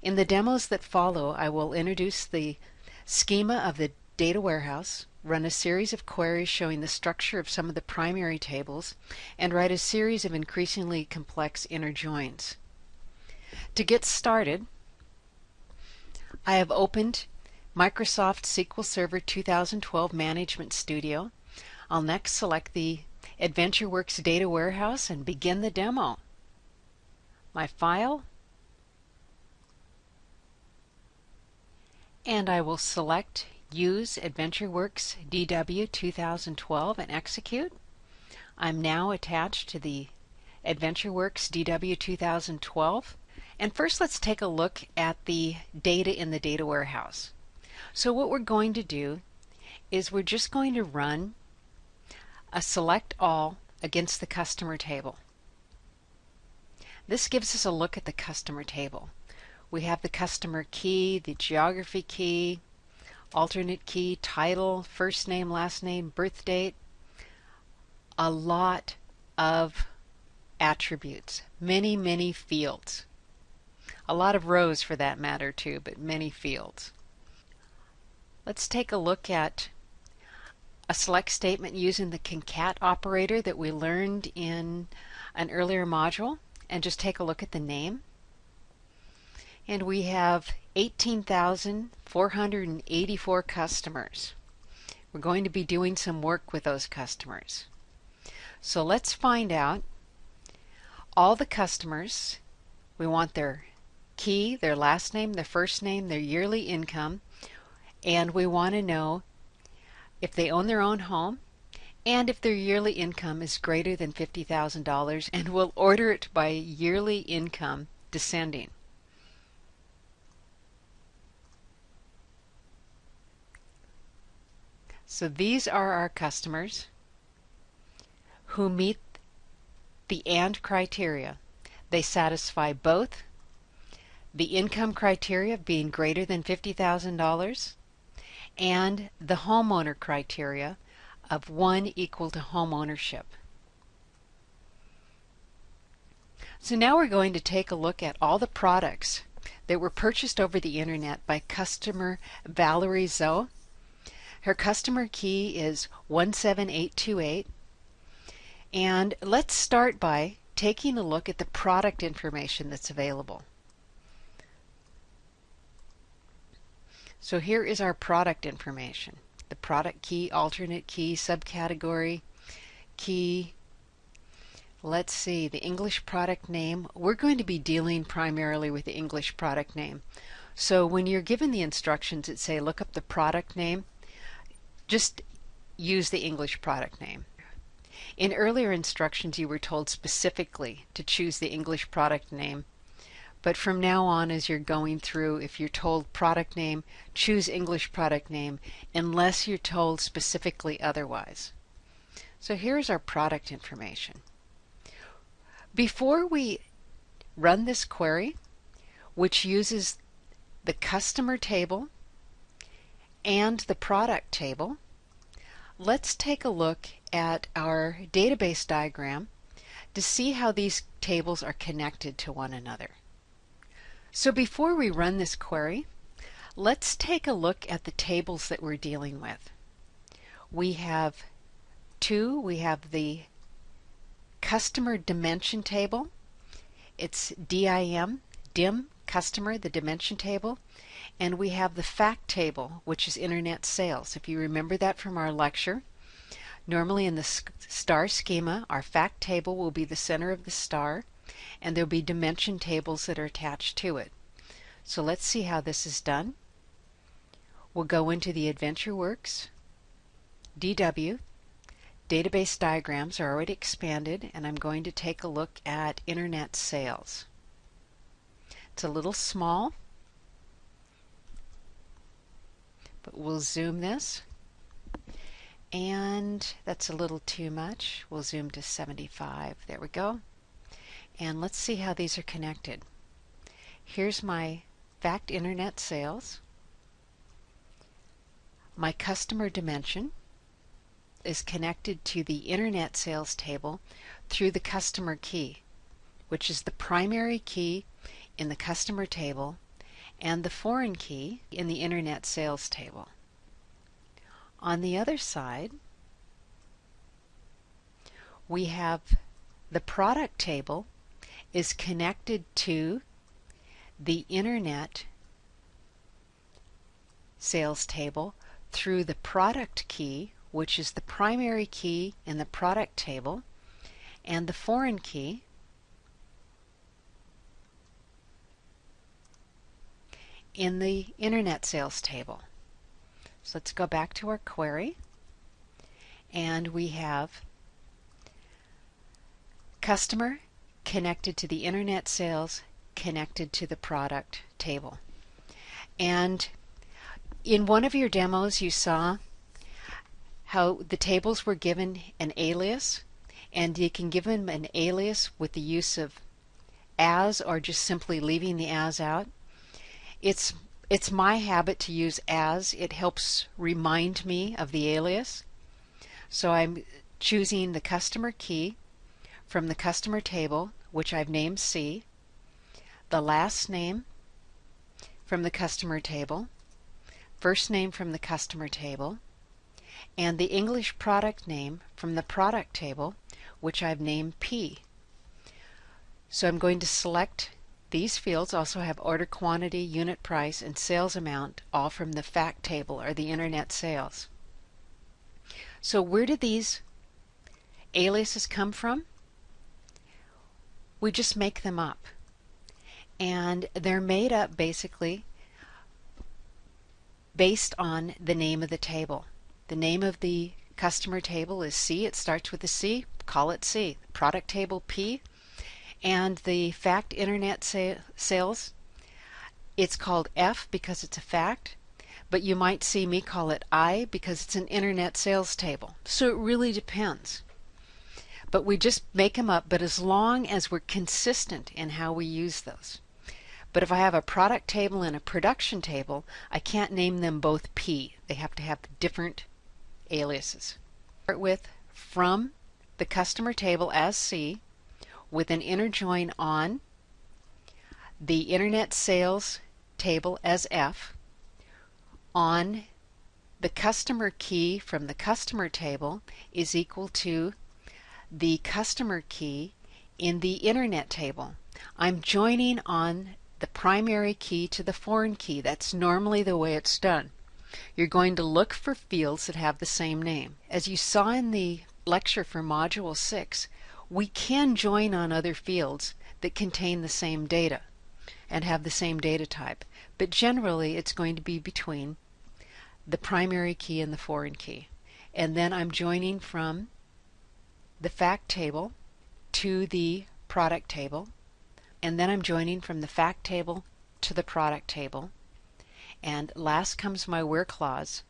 In the demos that follow, I will introduce the schema of the data warehouse, run a series of queries showing the structure of some of the primary tables, and write a series of increasingly complex inner joins. To get started, I have opened Microsoft SQL Server 2012 Management Studio. I'll next select the AdventureWorks Data Warehouse and begin the demo. My file, and I will select Use AdventureWorks DW 2012 and execute. I'm now attached to the AdventureWorks DW 2012 and first let's take a look at the data in the data warehouse. So what we're going to do is we're just going to run a select all against the customer table. This gives us a look at the customer table. We have the customer key, the geography key, alternate key, title, first name, last name, birth date, a lot of attributes, many, many fields. A lot of rows for that matter too, but many fields. Let's take a look at a select statement using the concat operator that we learned in an earlier module and just take a look at the name and we have 18,484 customers. We're going to be doing some work with those customers. So let's find out all the customers. We want their key, their last name, their first name, their yearly income, and we want to know if they own their own home and if their yearly income is greater than $50,000 and we'll order it by yearly income descending. So these are our customers who meet the AND criteria. They satisfy both the income criteria of being greater than $50,000 and the homeowner criteria of one equal to home ownership. So now we're going to take a look at all the products that were purchased over the internet by customer Valerie Zoe her customer key is 17828. And let's start by taking a look at the product information that's available. So here is our product information. The product key, alternate key, subcategory, key. Let's see, the English product name. We're going to be dealing primarily with the English product name. So when you're given the instructions that say look up the product name, just use the English product name. In earlier instructions you were told specifically to choose the English product name but from now on as you're going through if you're told product name choose English product name unless you're told specifically otherwise. So here's our product information. Before we run this query which uses the customer table and the product table, let's take a look at our database diagram to see how these tables are connected to one another. So before we run this query, let's take a look at the tables that we're dealing with. We have two, we have the customer dimension table. It's DIM, DIM customer, the dimension table, and we have the fact table, which is internet sales. If you remember that from our lecture, normally in the star schema, our fact table will be the center of the star, and there'll be dimension tables that are attached to it. So let's see how this is done. We'll go into the AdventureWorks, DW, database diagrams are already expanded, and I'm going to take a look at internet sales. It's a little small, but we'll zoom this and that's a little too much. We'll zoom to 75. There we go. And let's see how these are connected. Here's my fact internet sales. My customer dimension is connected to the internet sales table through the customer key, which is the primary key in the customer table and the foreign key in the Internet Sales Table. On the other side, we have the product table is connected to the Internet Sales Table through the product key, which is the primary key in the product table, and the foreign key, in the Internet Sales Table. So let's go back to our query and we have customer connected to the internet sales connected to the product table. And in one of your demos you saw how the tables were given an alias and you can give them an alias with the use of as or just simply leaving the as out. It's it's my habit to use as. It helps remind me of the alias. So I'm choosing the customer key from the customer table, which I've named C, the last name from the customer table, first name from the customer table, and the English product name from the product table, which I've named P. So I'm going to select these fields also have order quantity, unit price, and sales amount, all from the fact table or the internet sales. So where did these aliases come from? We just make them up. And they're made up basically based on the name of the table. The name of the customer table is C. It starts with a C. Call it C. Product table P and the fact internet sa sales it's called F because it's a fact but you might see me call it I because it's an internet sales table. So it really depends. But we just make them up but as long as we're consistent in how we use those. But if I have a product table and a production table I can't name them both P. They have to have different aliases. Start with from the customer table as C with an inner join on the internet sales table as F on the customer key from the customer table is equal to the customer key in the internet table. I'm joining on the primary key to the foreign key. That's normally the way it's done. You're going to look for fields that have the same name. As you saw in the lecture for Module 6, we can join on other fields that contain the same data and have the same data type, but generally it's going to be between the primary key and the foreign key. And then I'm joining from the fact table to the product table, and then I'm joining from the fact table to the product table. And last comes my where clause,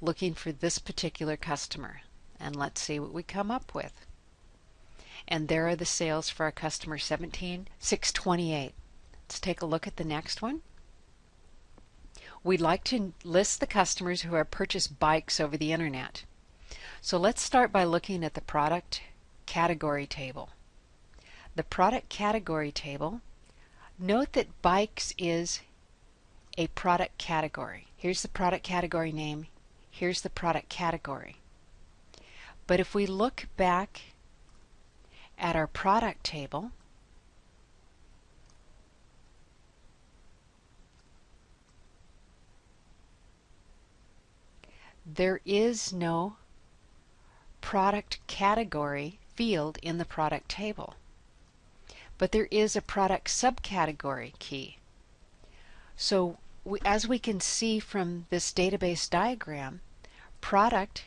looking for this particular customer. And let's see what we come up with and there are the sales for our customer 17628. Let's take a look at the next one. We'd like to list the customers who have purchased bikes over the internet. So let's start by looking at the product category table. The product category table, note that bikes is a product category. Here's the product category name, here's the product category. But if we look back at our product table, there is no product category field in the product table. But there is a product subcategory key. So we, as we can see from this database diagram, product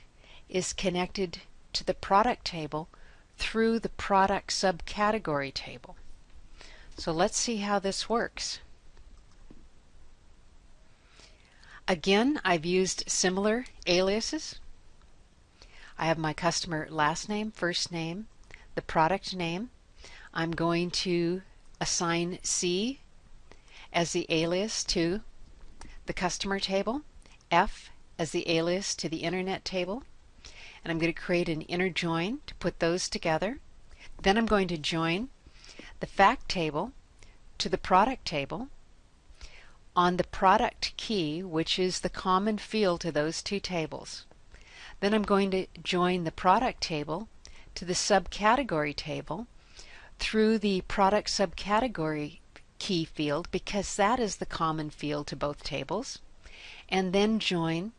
is connected to the product table through the product subcategory table. So let's see how this works. Again, I've used similar aliases. I have my customer last name, first name, the product name. I'm going to assign C as the alias to the customer table, F as the alias to the internet table, and I'm going to create an inner join to put those together. Then I'm going to join the fact table to the product table on the product key, which is the common field to those two tables. Then I'm going to join the product table to the subcategory table through the product subcategory key field because that is the common field to both tables and then join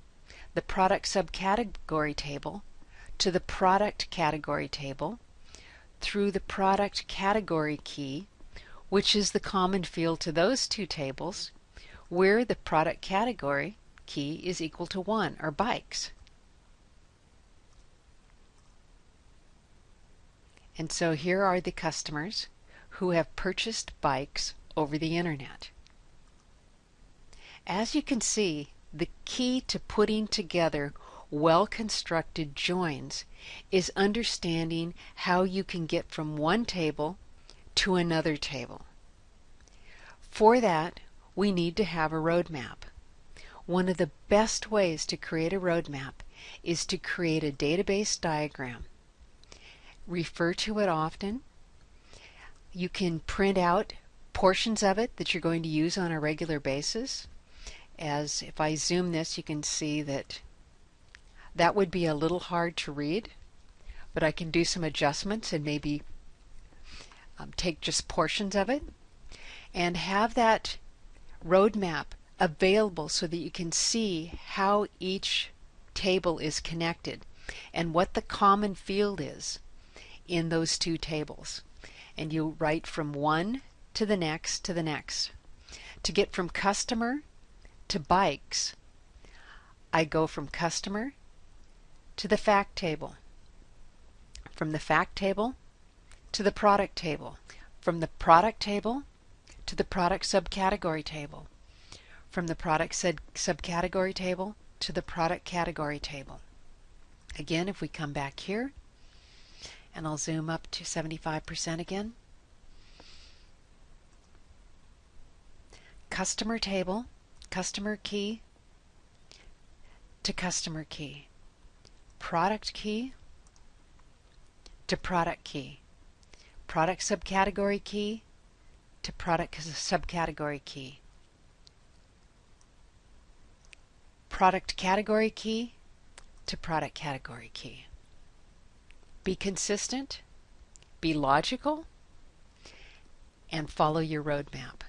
the product subcategory table to the product category table through the product category key which is the common field to those two tables where the product category key is equal to 1 or bikes. And so here are the customers who have purchased bikes over the internet. As you can see, the key to putting together well-constructed joins is understanding how you can get from one table to another table. For that, we need to have a roadmap. One of the best ways to create a roadmap is to create a database diagram. Refer to it often. You can print out portions of it that you're going to use on a regular basis. As if I zoom this, you can see that that would be a little hard to read, but I can do some adjustments and maybe um, take just portions of it and have that roadmap available so that you can see how each table is connected and what the common field is in those two tables. And you write from one to the next to the next. To get from customer to bikes, I go from customer to the fact table. From the fact table to the product table. From the product table to the product subcategory table, from the product sub subcategory table to the product category table. Again, if we come back here, and I'll zoom up to 75% again, customer table, customer key to customer key, product key to product key, product subcategory key to product subcategory key. Product category key to product category key. Be consistent, be logical, and follow your roadmap.